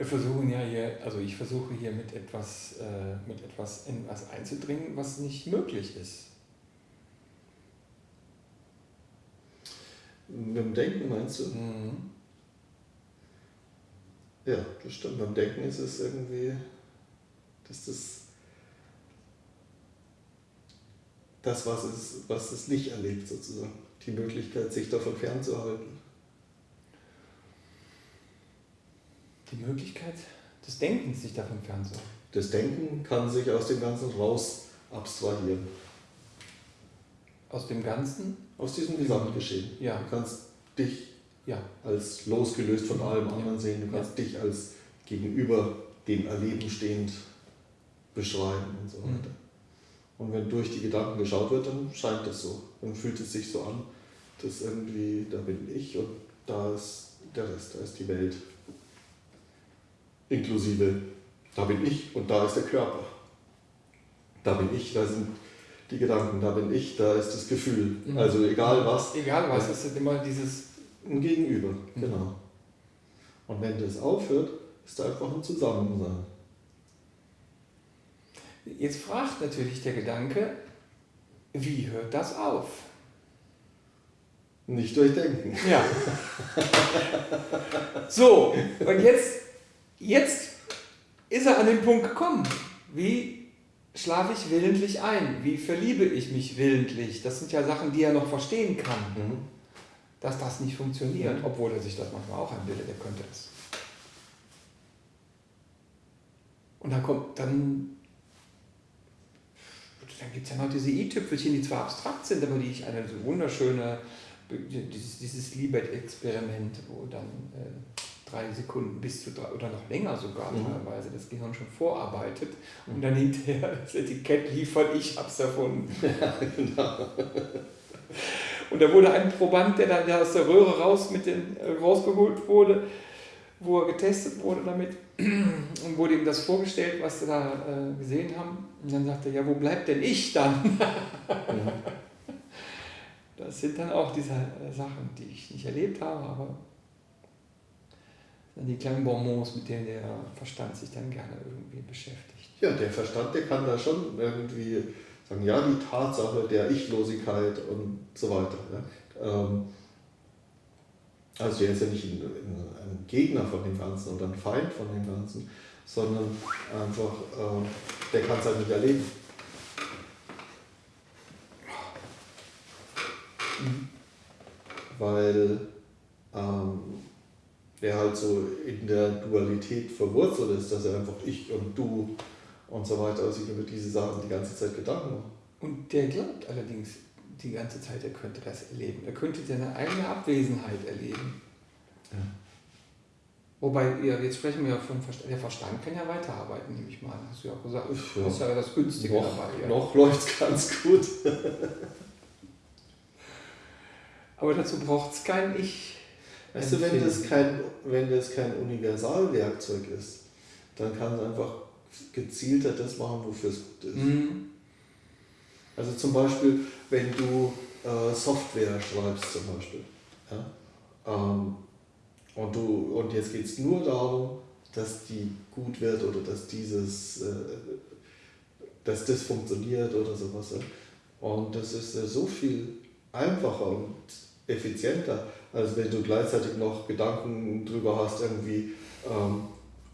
Wir versuchen ja hier, also ich versuche hier mit etwas, äh, mit etwas in was einzudringen, was nicht möglich ist. Mit dem Denken meinst du? Mhm. Ja, das stimmt. Beim Denken ist es irgendwie, dass das das, was es, was es nicht erlebt, sozusagen. Die Möglichkeit, sich davon fernzuhalten. Die Möglichkeit des Denkens, sich davon fernzuhalten. Das Denken kann sich aus dem Ganzen raus abstrahieren. Aus dem Ganzen? Aus diesem Gesamtgeschehen. Ja. Du kannst dich Ja. als losgelöst von allem anderen sehen. Du kannst dich als gegenüber dem Erleben stehend beschreiben und so Mhm. weiter. Und wenn durch die Gedanken geschaut wird, dann scheint es so. Dann fühlt es sich so an, dass irgendwie, da bin ich und da ist der Rest, da ist die Welt. Inklusive, da bin ich und da ist der Körper. Da bin ich, da sind die Gedanken, da bin ich, da ist das Gefühl. Mhm. Also egal was, Egal was, es ist immer dieses. ein Gegenüber, Mhm. genau. Und wenn das aufhört, ist da einfach ein Zusammensein. Jetzt fragt natürlich der Gedanke, wie hört das auf? Nicht durchdenken. Ja. So, und jetzt, jetzt ist er an den Punkt gekommen. Wie schlafe ich willentlich ein? Wie verliebe ich mich willentlich? Das sind ja Sachen, die er noch verstehen kann, dass das nicht funktioniert, obwohl er sich das manchmal auch einbildet, er könnte es. Und dann kommt, dann, dann gibt es ja noch diese i-Tüpfelchen, die zwar abstrakt sind, aber die ich eine so wunderschöne, dieses, dieses Libet-Experiment, wo dann äh, drei Sekunden bis zu drei oder noch länger sogar Mhm. teilweise das Gehirn schon vorarbeitet und dann hinterher das Etikett liefert, ich hab's erfunden. genau. Und da wurde ein Proband, der da der aus der Röhre raus mit den, äh, rausgeholt wurde, wo er getestet wurde damit, und wurde ihm das vorgestellt, was sie da äh, gesehen haben. Und dann sagte er, ja, wo bleibt denn ich dann? Das sind dann auch diese äh, Sachen, die ich nicht erlebt habe, aber die kleinen Bonbons, mit denen der Verstand sich dann gerne irgendwie beschäftigt. Ja, der Verstand, der kann da schon irgendwie sagen, ja, die Tatsache der Ichlosigkeit und so weiter. Ja. Ähm, also der ist ja nicht ein, ein Gegner von dem Ganzen oder ein Feind von dem Ganzen, sondern einfach, ähm, der kann es halt nicht erleben. Weil ähm, er halt so in der Dualität verwurzelt ist, dass er einfach ich und du und so weiter, also sich über diese Sachen die ganze Zeit Gedanken macht. Und der glaubt allerdings die ganze Zeit, er könnte das erleben. Er könnte seine eigene Abwesenheit erleben. Ja. Wobei, ja, jetzt sprechen wir ja von Verstand. Der Verstand kann ja weiterarbeiten, nehme ich mal. Hast du ja auch gesagt. Ja. Das ist ja das Günstige Noch, dabei. Ja. noch läuft es ganz gut. Aber dazu braucht es kein Ich. Weißt du, wenn das, kein, wenn das kein Universalwerkzeug ist, dann kann es einfach gezielter das machen, wofür es gut ist. Mhm. Also zum Beispiel, wenn du äh, Software schreibst zum Beispiel. Ja? Ähm, und, du, und jetzt geht es nur darum, dass die gut wird oder dass dieses, äh, dass das funktioniert oder sowas. Und das ist äh, so viel einfacher und effizienter, als wenn du gleichzeitig noch Gedanken drüber hast, irgendwie, ähm,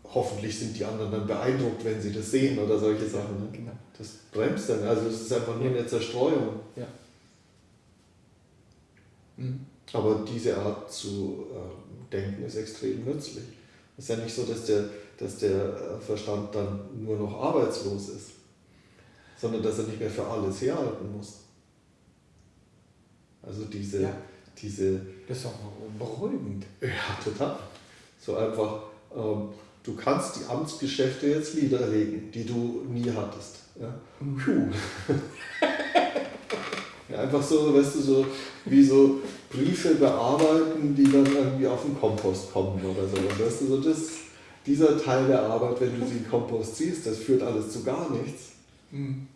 hoffentlich sind die anderen dann beeindruckt, wenn sie das sehen oder solche Sachen. Ne? Genau. Das bremst dann, also es ist einfach nur eine Zerstreuung. Ja. Mhm. Aber diese Art zu ähm, denken ist extrem nützlich. Es ist ja nicht so, dass der, dass der äh, Verstand dann nur noch arbeitslos ist, sondern dass er nicht mehr für alles herhalten muss. Also diese, Ja. Diese Das ist auch beruhigend. ja, total. So einfach, ähm, du kannst die Amtsgeschäfte jetzt niederlegen, die du nie hattest. Ja? Puh. ja, einfach so, weißt du, so wie so Briefe bearbeiten, die dann irgendwie auf den Kompost kommen oder so. Und weißt du, so das, dieser Teil der Arbeit, wenn du sie in den Kompost ziehst, das führt alles zu gar nichts. Mhm.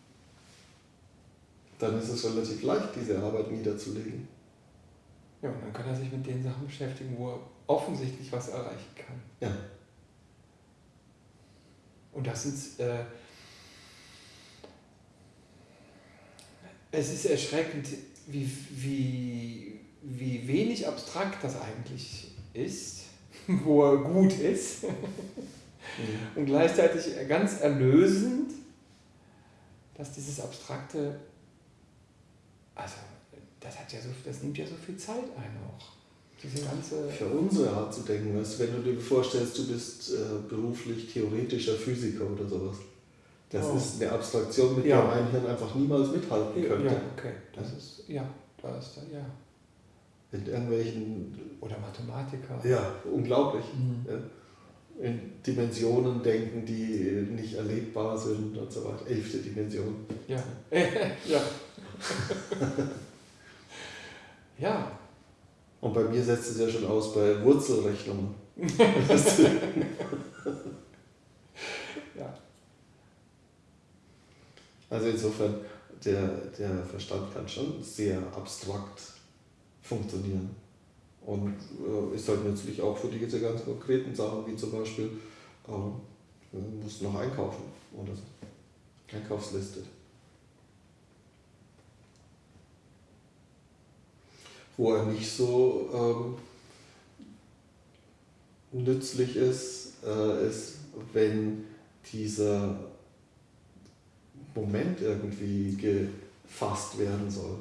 Dann ist es relativ leicht, diese Arbeit niederzulegen. Ja, und dann kann er sich mit den Sachen beschäftigen, wo er offensichtlich was erreichen kann. Ja. Und das sind, äh, es ist erschreckend, wie, wie, wie wenig abstrakt das eigentlich ist, wo er gut ist. Und gleichzeitig ganz erlösend, dass dieses Abstrakte, also das, hat ja so, das nimmt ja so viel Zeit ein auch. Diese ganze Für unsere Art zu denken, weißt, wenn du dir vorstellst, du bist äh, beruflich theoretischer Physiker oder sowas. Das oh. ist eine Abstraktion, mit ja. der mein Hirn einfach niemals mithalten könnte. Ja, okay. Das ja. ist, ja, da ist da, ja. Mit irgendwelchen. Oder Mathematiker. Ja, unglaublich. Mhm. Ja. In Dimensionen denken, die nicht erlebbar sind und so weiter. Elfte Dimension. Ja. ja. ja. Und bei mir setzt es ja schon aus bei Wurzelrechnungen. ja. Also insofern, der, der Verstand kann schon sehr abstrakt funktionieren. Und äh, ist halt nützlich auch für diese ganz konkreten Sachen, wie zum Beispiel, äh, du musst noch einkaufen oder so. Einkaufsliste. Wo er nicht so ähm, nützlich ist, äh, ist, wenn dieser Moment irgendwie gefasst werden soll.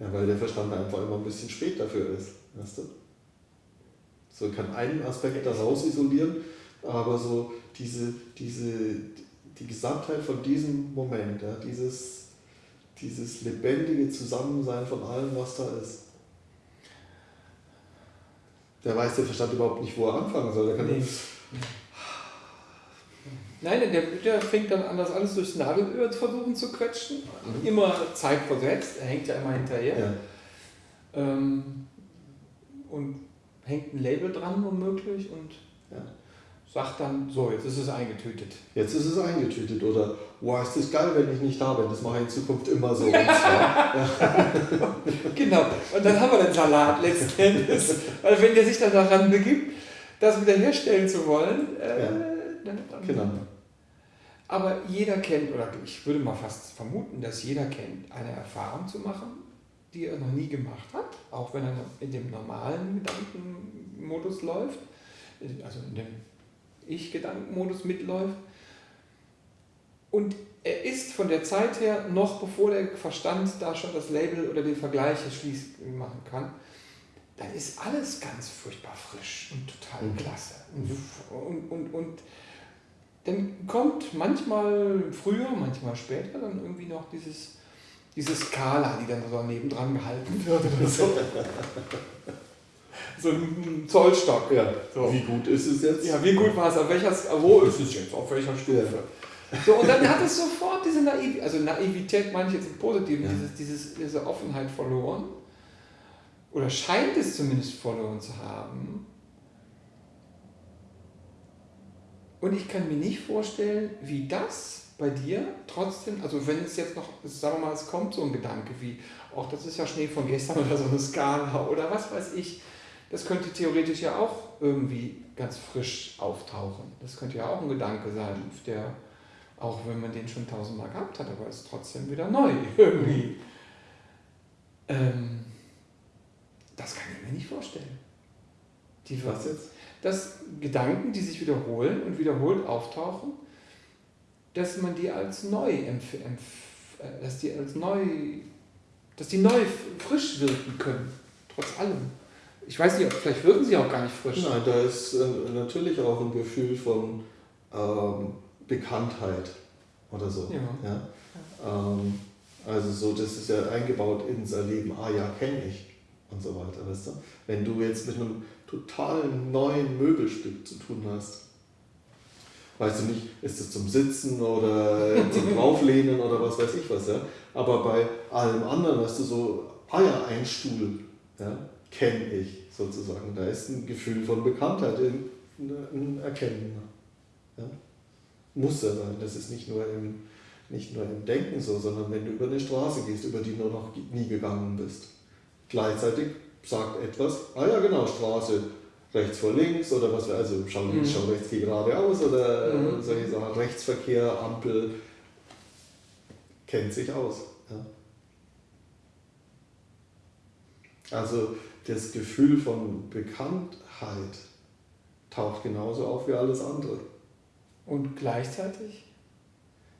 Ja, weil der Verstand einfach immer ein bisschen spät dafür ist. Weißt du? So kann einen Aspekt daraus isolieren, aber so diese, diese, die Gesamtheit von diesem Moment, ja, dieses dieses lebendige Zusammensein von allem, was da ist. Der weiß der Verstand überhaupt nicht, wo er anfangen soll. Der kann nee. Nein, der, der fängt dann an, das alles durchs Nadelöhr zu versuchen zu quetschen. Mhm. Immer zeitversetzt, er hängt ja immer hinterher. Ja. Ähm, und hängt ein Label dran, womöglich. Und ja sagt dann, so, jetzt ist es eingetütet. Jetzt ist es eingetütet oder, wow, ist das geil, wenn ich nicht da bin, das mache ich in Zukunft immer so. genau, und dann haben wir den Salat letztendlich. Weil wenn der sich dann daran begibt, das wiederherstellen zu wollen, äh, ja. dann, dann genau. Aber jeder kennt, oder ich würde mal fast vermuten, dass jeder kennt, eine Erfahrung zu machen, die er noch nie gemacht hat, auch wenn er in dem normalen Gedankenmodus läuft, also in dem ich-Gedankenmodus mitläuft. Und er ist von der Zeit her, noch bevor der Verstand da schon das Label oder den Vergleich schließen machen kann, dann ist alles ganz furchtbar frisch und total mhm. klasse. Und, und, und, und dann kommt manchmal früher, manchmal später dann irgendwie noch dieses, diese Skala, die dann so nebendran gehalten wird oder so. so ein Zollstock. Ja. So. Wie gut ist es jetzt? Ja, wie gut war es? Auf welcher, wo ist es jetzt? Auf welcher Stufe? Ja. So, und dann hat es sofort diese Naivität, also Naivität meine ich jetzt im Positiven, ja. dieses, dieses, diese Offenheit verloren. Oder scheint es zumindest verloren zu haben. Und ich kann mir nicht vorstellen, wie das bei dir trotzdem, also wenn es jetzt noch, sagen wir mal, es kommt so ein Gedanke wie, ach, das ist ja Schnee von gestern oder so eine Skala oder was weiß ich, das könnte theoretisch ja auch irgendwie ganz frisch auftauchen. Das könnte ja auch ein Gedanke sein, der, auch wenn man den schon tausendmal gehabt hat, aber ist trotzdem wieder neu irgendwie. Ähm, das kann ich mir nicht vorstellen. Die, Was jetzt? Dass Gedanken, die sich wiederholen und wiederholt auftauchen, dass man die als neu empf empf äh, dass die als neu, dass die neu frisch wirken können, trotz allem. Ich weiß nicht, vielleicht wirken sie auch gar nicht frisch. Nein, da ist äh, natürlich auch ein Gefühl von ähm, Bekanntheit oder so. Ja. ja? Ähm, also so, das ist ja eingebaut ins Erleben, ah ja, kenne ich und so weiter, weißt du? Wenn du jetzt mit einem total neuen Möbelstück zu tun hast, weißt du nicht, ist es zum Sitzen oder zum Drauflehnen oder was weiß ich was, ja? Aber bei allem anderen, weißt du, so, ah ja, ein Stuhl, ja? Kenne ich sozusagen. Da ist ein Gefühl von Bekanntheit, ein Erkennen. Ja? Muss ja sein. Das ist nicht nur, im, nicht nur im Denken so, sondern wenn du über eine Straße gehst, über die du noch nie gegangen bist. Gleichzeitig sagt etwas, ah ja genau, Straße, rechts vor links oder was wir, also schau links, Mhm. schau rechts, geh geradeaus oder Mhm. solche Sachen. Rechtsverkehr, Ampel, kennt sich aus. Ja. Also das Gefühl von Bekanntheit taucht genauso auf wie alles andere. Und gleichzeitig?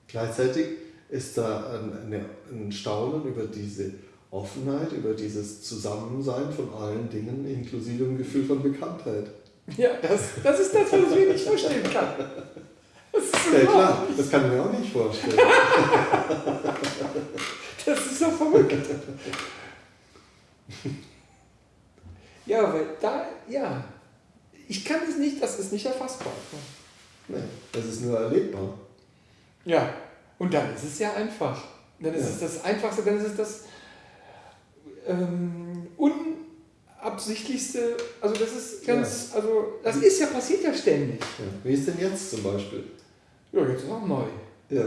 Gleichzeitig ist da ein, ein Staunen über diese Offenheit, über dieses Zusammensein von allen Dingen, inklusive dem Gefühl von Bekanntheit. Ja, das, das ist das, was ich mir nicht vorstellen kann. Das ist Ja klar, das kann ich mir auch nicht vorstellen. Das ist so verrückt. Ja, weil da, ja, ich kann es nicht, das ist nicht erfassbar. Nee, das ist nur erlebbar. Ja, und dann ist es ja einfach. Dann ist Ja. es das Einfachste, dann ist es das ähm, unabsichtlichste, also das ist ganz, also das ist ja, passiert ja ständig. Ja. Wie ist denn jetzt zum Beispiel? Ja, jetzt ist auch neu. Ja.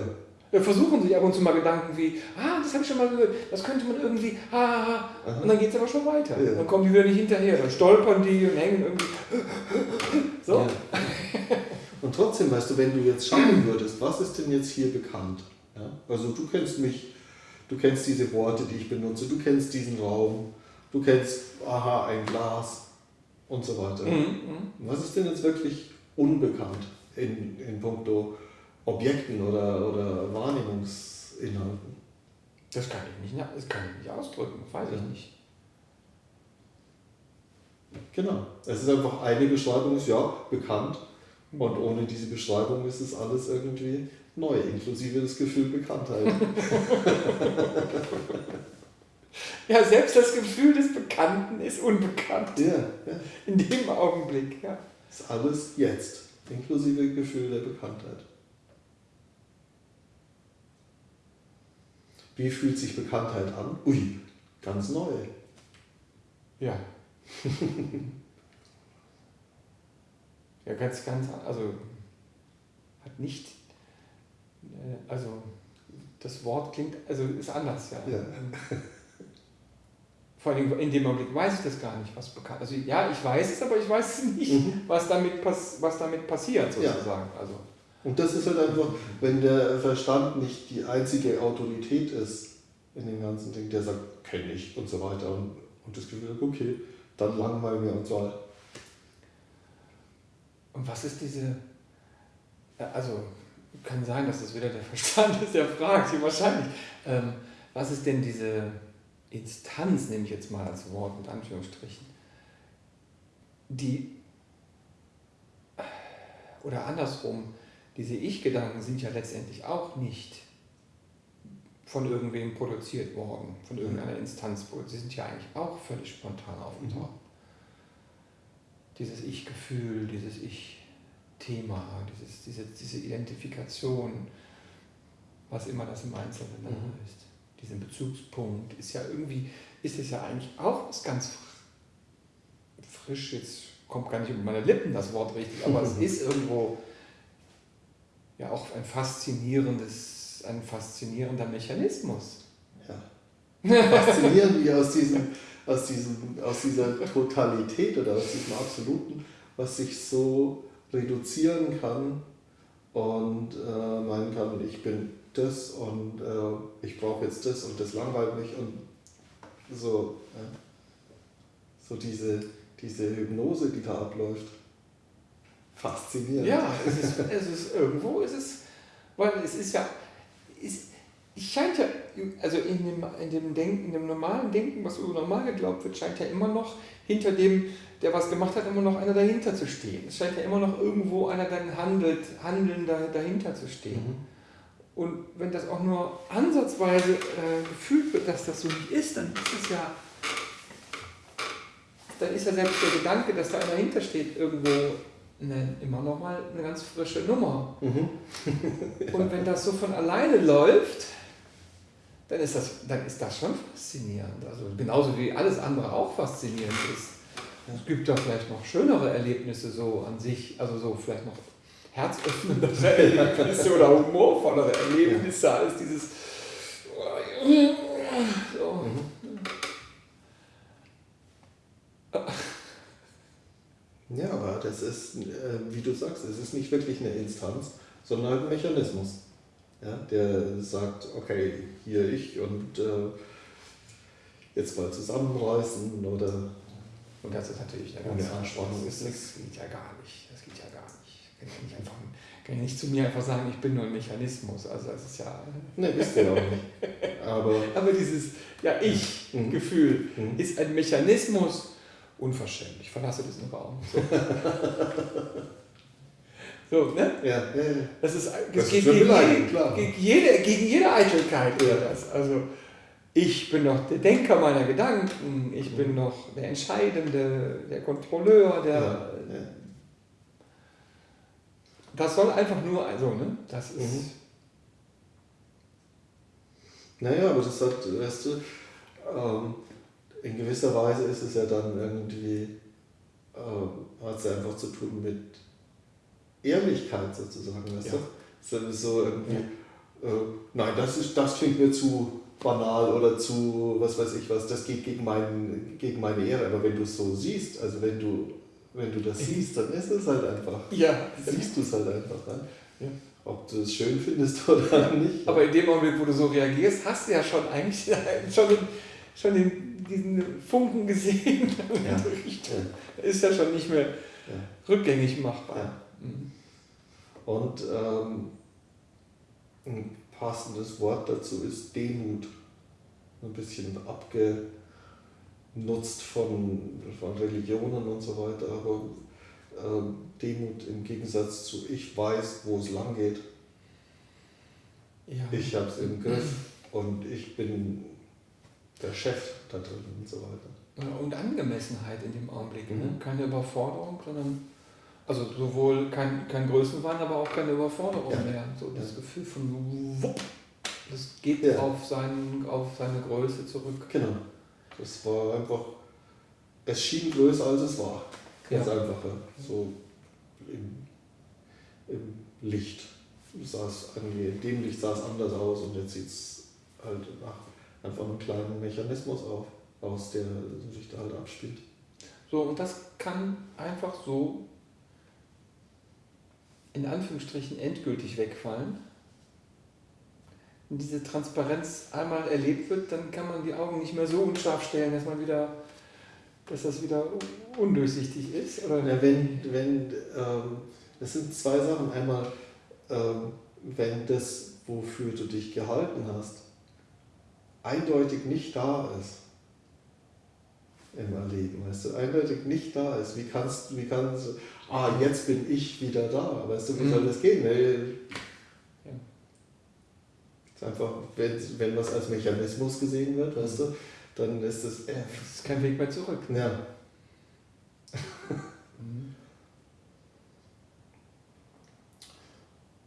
Versuchen sich ab und zu mal Gedanken wie, ah, das habe ich schon mal gehört, das könnte man irgendwie, ah, ah, ah. Aha. und dann geht es aber schon weiter. Ja. Dann kommen die wieder nicht hinterher, dann stolpern die und hängen irgendwie. So. Ja. Und trotzdem, weißt du, wenn du jetzt schauen würdest, was ist denn jetzt hier bekannt? Ja? Also du kennst mich, du kennst diese Worte, die ich benutze, du kennst diesen Raum, du kennst, aha, ein Glas und so weiter. Mhm, mhm. Was ist denn jetzt wirklich unbekannt in, in puncto Objekten oder, oder Wahrnehmungsinhalten? Das kann ich nicht, das kann ich nicht ausdrücken, weiß ich Ja. nicht. Genau. Es ist einfach eine Beschreibung, ist ja bekannt. Und ohne diese Beschreibung ist es alles irgendwie neu, inklusive das Gefühl Bekanntheit. Ja, selbst das Gefühl des Bekannten ist unbekannt. ja, ja. In dem Augenblick, ja. Ist alles jetzt, inklusive Gefühl der Bekanntheit. Wie fühlt sich Bekanntheit an? Ui, ganz neu. Ja. ja, ganz, ganz, also hat nicht, äh, also das Wort klingt, also ist anders, ja. Ja. Vor allem in dem Augenblick weiß ich das gar nicht, was bekannt Also ja, ich weiß es, aber ich weiß es nicht, Mhm. was, damit pass, was damit passiert, Ja. sozusagen. Also, Und das ist halt einfach, wenn der Verstand nicht die einzige Autorität ist in dem ganzen Ding, der sagt, kenne ich und so weiter und, und das Gefühl, okay, dann langweilen wir uns mal. Und was ist diese, also kann sein, dass es wieder der Verstand ist, der fragt, hier wahrscheinlich. Ähm, was ist denn diese Instanz, nehme ich jetzt mal als Wort mit Anführungsstrichen, die, oder andersrum, diese Ich-Gedanken sind ja letztendlich auch nicht von irgendwem produziert worden, von irgendeiner Instanz produziert. Sie sind ja eigentlich auch völlig spontan aufgetaucht. Dieses Ich-Gefühl, dieses Ich-Thema, dieses, diese, diese Identifikation, was immer das im Einzelnen Mhm. ist. Diesen Bezugspunkt ist ja irgendwie, ist es ja eigentlich auch was ganz fr- frisch, jetzt kommt gar nicht über meine Lippen das Wort richtig, aber es ist irgendwo ja auch ein faszinierendes, ein faszinierender Mechanismus. Ja. Faszinierend, wie aus, diesem, aus, diesem, aus dieser Totalität oder aus diesem Absoluten, was sich so reduzieren kann und äh, meinen kann, ich bin das und äh, ich brauche jetzt das und das langweilt mich und so, ja. so diese, diese Hypnose, die da abläuft. Faszinierend. Ja, es ist, es ist irgendwo, ist es, weil es ist ja, es, scheint ja, also in dem, in dem Denken, in dem normalen Denken, was so normal geglaubt wird, scheint ja immer noch hinter dem, der was gemacht hat, immer noch einer dahinter zu stehen. Es scheint ja immer noch irgendwo einer dann handelt, handelnder dahinter zu stehen. Mhm. Und wenn das auch nur ansatzweise äh, gefühlt wird, dass das so nicht ist, dann ist es ja, dann ist ja selbst der Gedanke, dass da einer dahinter steht, irgendwo eine, immer noch mal eine ganz frische Nummer. Mhm. Und wenn das so von alleine läuft, dann ist das, dann ist das schon faszinierend. Also genauso wie alles andere auch faszinierend ist. Es gibt da vielleicht noch schönere Erlebnisse so an sich, also so vielleicht noch herzöffnendere Erlebnisse oder humorvollere Erlebnisse als dieses so. Ja, es ist, äh, wie du sagst, es ist nicht wirklich eine Instanz, sondern halt ein Mechanismus, ja, der sagt, okay, hier ich und äh, jetzt mal zusammenreißen oder. Und das ist natürlich eine Ohne ganz Anspannung das, das geht ja gar nicht. Das geht ja gar nicht. Kann ich nicht einfach, kann ich nicht zu mir einfach sagen, ich bin nur ein Mechanismus. Also das ist ja. Ne, bist du ja auch nicht. Aber. Aber dieses Ja, Mhm. ich-Gefühl Mhm. ist ein Mechanismus. Unverschämt. Ich verlasse diesen Raum. So, so ne? Ja, ja, ja. Das ist, das Das geht gegen, jede, gegen, jede, gegen jede Eitelkeit Ja. wäre das. Also ich bin doch der Denker meiner Gedanken, ich bin doch der Entscheidende, der Kontrolleur, der. Ja, ja. Das soll einfach nur, also, ne? Das ist. Mhm. Naja, aber das hat, weißt du, ähm, in gewisser Weise ist es ja dann irgendwie, ähm, hat es ja einfach zu tun mit Ehrlichkeit sozusagen, weißt Ja. du? So irgendwie, äh, nein, das, ist, das klingt mir zu banal oder zu, was weiß ich was, das geht gegen, mein, gegen meine Ehre, aber wenn du es so siehst, also wenn du, wenn du das siehst, dann ist es halt einfach, Ja, siehst du es halt einfach, ne? Ja. ob du es schön findest oder nicht. Aber in dem Augenblick, wo du so reagierst, hast du ja schon eigentlich schon, schon den, diesen Funken gesehen. Ja. Ja. Ist ja schon nicht mehr rückgängig machbar. Mhm. Und ähm, ein passendes Wort dazu ist Demut. Ein bisschen abgenutzt von, von Religionen und so weiter, aber ähm, Demut im Gegensatz zu ich weiß, wo es lang geht, Ja. ich habe es im Griff und ich bin der Chef da drin und so weiter. Und Angemessenheit in dem Augenblick. Ne? Mhm. Keine Überforderung, sondern also sowohl kein, kein Größenwahn, aber auch keine Überforderung Ja. mehr. So das Ja. Gefühl von wupp, das geht Ja. auf, seinen, auf seine Größe zurück. Genau. Das war einfach, es schien größer als es war. Ganz Ja. einfach, so im, im Licht sah es in dem Licht sah es anders aus und jetzt sieht es halt nach einfach einem kleinen Mechanismus auf, aus, der sich da halt abspielt. So, und das kann einfach so in Anführungsstrichen endgültig wegfallen. Wenn diese Transparenz einmal erlebt wird, dann kann man die Augen nicht mehr so unscharf stellen, dass man wieder, dass das wieder undurchsichtig ist. Oder? Ja, wenn, wenn, ähm, das sind zwei Sachen. Einmal, ähm, wenn das, wofür du dich gehalten hast, eindeutig nicht da ist im Erleben, weißt du, eindeutig nicht da ist, wie kannst wie kannst du, ah, jetzt bin ich wieder da, weißt du, wie Mhm. soll das gehen? Ja. ist einfach, wenn, wenn was als Mechanismus gesehen wird, weißt du, dann ist das, äh, Es ist kein Weg mehr zurück. ja, Mhm.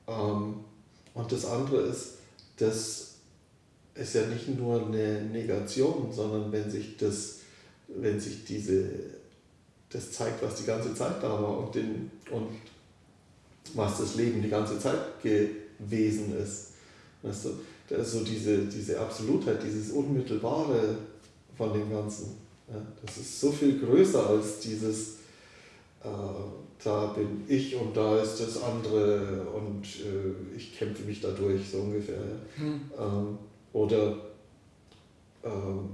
Ähm, und das andere ist, das ist ja nicht nur eine Negation, sondern wenn sich das, wenn sich diese, das zeigt, was die ganze Zeit da war und, den, und was das Leben die ganze Zeit gewesen ist. Weißt du, da ist so diese, diese Absolutheit, dieses Unmittelbare von dem Ganzen. Ja, das ist so viel größer als dieses, äh, da bin ich und da ist das andere und äh, ich kämpfe mich dadurch, so ungefähr. Ja. Mhm. Ähm, oder ähm,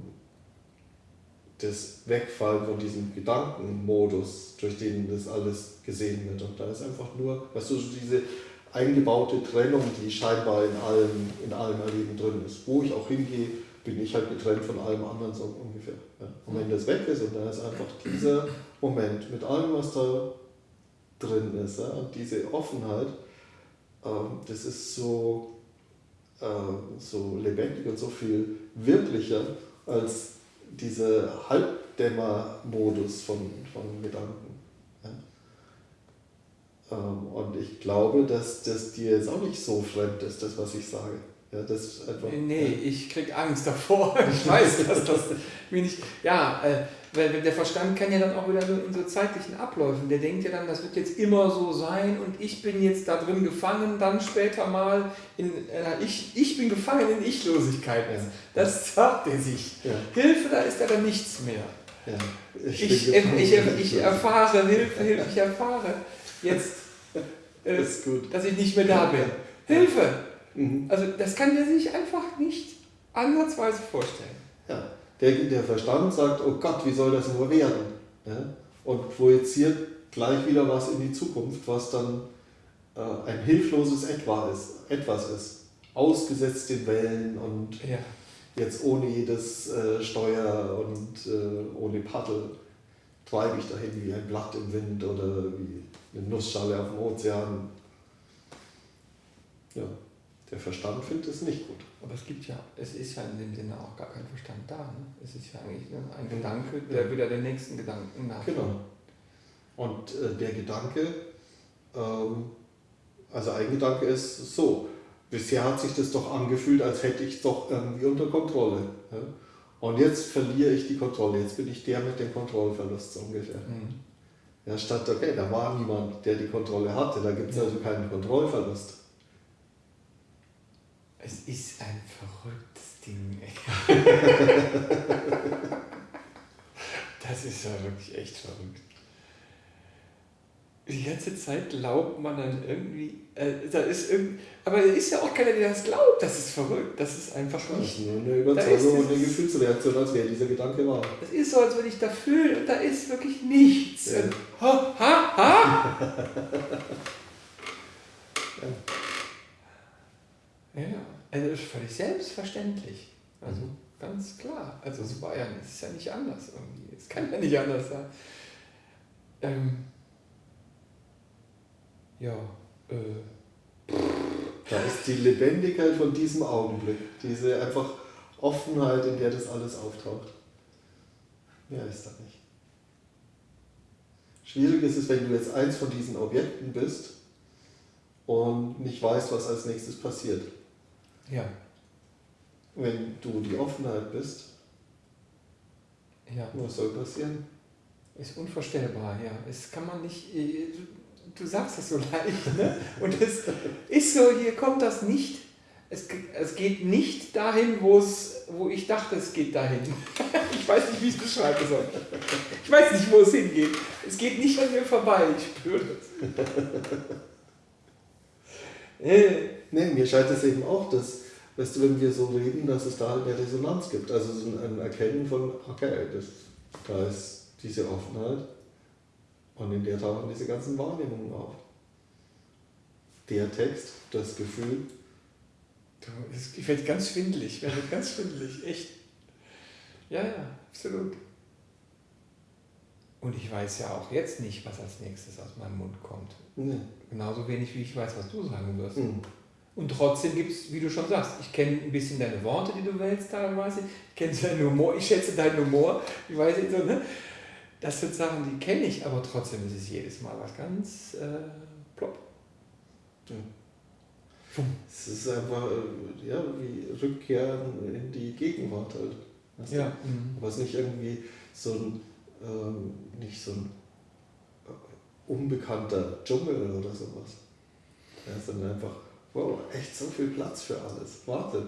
das Wegfallen von diesem Gedankenmodus, durch den das alles gesehen wird. Und da ist einfach nur, weißt du, so diese eingebaute Trennung, die scheinbar in allem, in allem Erleben drin ist. Wo ich auch hingehe, bin ich halt getrennt von allem anderen, so ungefähr. Ja. Und wenn das weg ist und da ist einfach dieser Moment mit allem, was da drin ist, ja, diese Offenheit, ähm, das ist so, äh, so lebendig und so viel wirklicher als dieser Halbdämmer-Modus von, von Gedanken. Ja. Ähm, und ich glaube, dass das dir jetzt auch nicht so fremd ist, das, was ich sage. Ja, das ist einfach, Nee, ich krieg Angst davor. Ich weiß, dass das mir nicht. Ja, äh, weil der Verstand kann ja dann auch wieder nur in so zeitlichen Abläufen. Der denkt ja dann, das wird jetzt immer so sein und ich bin jetzt da drin gefangen, dann später mal in. Äh, ich, ich bin gefangen in Ichlosigkeit. Das sagt er sich. Ja. Hilfe, da ist ja dann nichts mehr. Ja, ich, ich, ich, ich, erfahre, Hilfe, Hilfe, ich erfahre jetzt, äh, das dass ich nicht mehr da bin. Hilfe! Mhm. Also das kann der sich einfach nicht ansatzweise vorstellen. Der, der Verstand sagt, oh Gott, wie soll das nur werden? Ja? Und projiziert gleich wieder was in die Zukunft, was dann äh, ein hilfloses Etwa ist, etwas ist. Ausgesetzt den Wellen und ja. jetzt ohne jedes äh, Steuer und äh, ohne Paddel treibe ich dahin wie ein Blatt im Wind oder wie eine Nussschale auf dem Ozean. Ja, der Verstand findet es nicht gut. Aber es gibt ja, es ist ja in dem Sinne auch gar kein Verstand da. Ne? Es ist ja eigentlich ne, ein Gedanke, der ja. wieder den nächsten Gedanken nach. Genau. Und äh, der Gedanke, ähm, also ein Gedanke ist so, bisher hat sich das doch angefühlt, als hätte ich es doch irgendwie unter Kontrolle. Ja? Und jetzt verliere ich die Kontrolle, jetzt bin ich der mit dem Kontrollverlust so ungefähr. Mhm. Ja, statt, okay, da war niemand, der die Kontrolle hatte, da gibt es also keinen Kontrollverlust. Es ist ein verrücktes Ding. das ist ja wirklich echt verrückt die ganze Zeit glaubt man dann irgendwie, äh, da ist irgendwie, aber es ist ja auch keiner, der das glaubt. Das ist verrückt. Das ist einfach nicht. Das ist nur eine Überzeugung und eine Gefühlsreaktion, als wäre dieser Gedanke wahr. Das ist so, als würde ich da fühlen und da ist wirklich nichts. Ja. Und, ha, ha, ha. ja. ja, also das ist völlig selbstverständlich. Also mhm. ganz klar. Also es war ja, es ist ja nicht anders irgendwie. Es kann ja nicht anders sein. Ähm, ja, äh. Da ist die Lebendigkeit von diesem Augenblick, diese einfach Offenheit, in der das alles auftaucht. Mehr ist da nicht. Schwierig ist es, wenn du jetzt eins von diesen Objekten bist und nicht weißt, was als nächstes passiert. Ja. Wenn du die Offenheit bist, ja. was soll passieren? Ist unvorstellbar, ja. Es kann man nicht, äh, du sagst es so leicht, ne? Und es ist so, hier kommt das nicht, es, es geht nicht dahin, wo es, wo ich dachte, es geht dahin. Ich weiß nicht, wie ich es beschreiben soll. Ich weiß nicht, wo es hingeht. Es geht nicht an mir vorbei, ich spüre das. Nee, mir scheint es eben auch, dass, weißt du, wenn wir so reden, dass es da halt eine Resonanz gibt. Also so ein Erkennen von, okay, das, da ist diese Offenheit und in der tauchen diese ganzen Wahrnehmungen auf. Der Text, das Gefühl. Ich werde ganz schwindelig, werde ganz schwindelig, echt. Ja, ja, absolut. Und ich weiß ja auch jetzt nicht, was als nächstes aus meinem Mund kommt. Nee. Genauso wenig, wie ich weiß, was du sagen wirst. Mhm. Und trotzdem gibt es, wie du schon sagst, ich kenne ein bisschen deine Worte, die du wählst teilweise. Ich kenne deinen Humor, ich schätze deinen Humor. Ich weiß nicht so, ne? Das sind Sachen, die kenne ich, aber trotzdem ist es jedes Mal was ganz äh, plopp. Ja. Es ist einfach äh, ja, wie Rückkehren in die Gegenwart halt. Weißt ja. Mhm. Aber es ist nicht irgendwie so ein, ähm, nicht so ein äh, unbekannter Dschungel oder sowas. Ja, sondern einfach, wow, echt so viel Platz für alles. Warte,